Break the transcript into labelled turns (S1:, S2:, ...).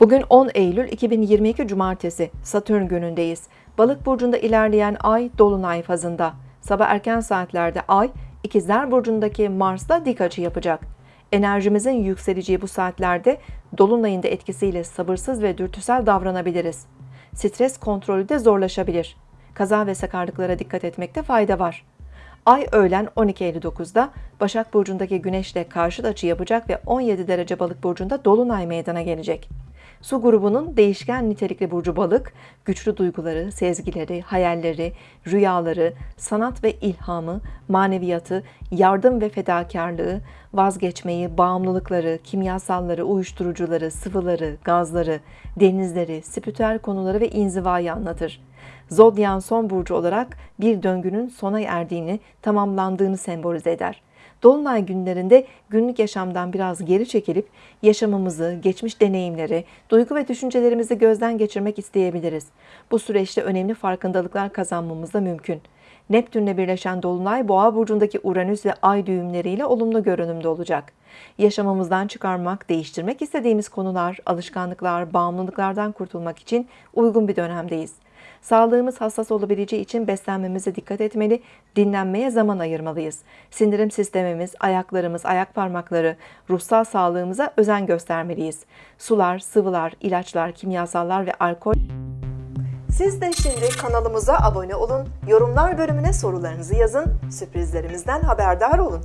S1: Bugün 10 Eylül 2022 Cumartesi, Satürn günündeyiz. Balık burcunda ilerleyen ay dolunay fazında. Sabah erken saatlerde ay İkizler burcundaki Mars'la dik açı yapacak. Enerjimizin yükseleceği bu saatlerde dolunayın da etkisiyle sabırsız ve dürtüsel davranabiliriz. Stres kontrolü de zorlaşabilir. Kaza ve sakarlıklara dikkat etmekte fayda var. Ay öğlen 12.59'da Başak Burcu'ndaki Güneş'le karşıt açı yapacak ve 17 derece Balık Burcu'nda Dolunay meydana gelecek. Su grubunun değişken nitelikli burcu balık, güçlü duyguları, sezgileri, hayalleri, rüyaları, sanat ve ilhamı, maneviyatı, yardım ve fedakarlığı, vazgeçmeyi, bağımlılıkları, kimyasalları, uyuşturucuları, sıvıları, gazları, denizleri, spiritüel konuları ve inzivayı anlatır. Zodyan son burcu olarak bir döngünün sona erdiğini, tamamlandığını sembolize eder. Dolunay günlerinde günlük yaşamdan biraz geri çekilip yaşamımızı, geçmiş deneyimleri, duygu ve düşüncelerimizi gözden geçirmek isteyebiliriz. Bu süreçte önemli farkındalıklar kazanmamız da mümkün. Neptünle birleşen Dolunay Boğa burcundaki Uranüs ve Ay düğümleriyle olumlu görünümde olacak. Yaşamımızdan çıkarmak, değiştirmek istediğimiz konular, alışkanlıklar, bağımlılıklardan kurtulmak için uygun bir dönemdeyiz. Sağlığımız hassas olabileceği için beslenmemize dikkat etmeli, dinlenmeye zaman ayırmalıyız. Sindirim sistemimiz, ayaklarımız, ayak parmakları, ruhsal sağlığımıza özen göstermeliyiz. Sular, sıvılar, ilaçlar, kimyasallar ve alkol siz de şimdi kanalımıza abone olun, yorumlar bölümüne sorularınızı yazın, sürprizlerimizden haberdar olun.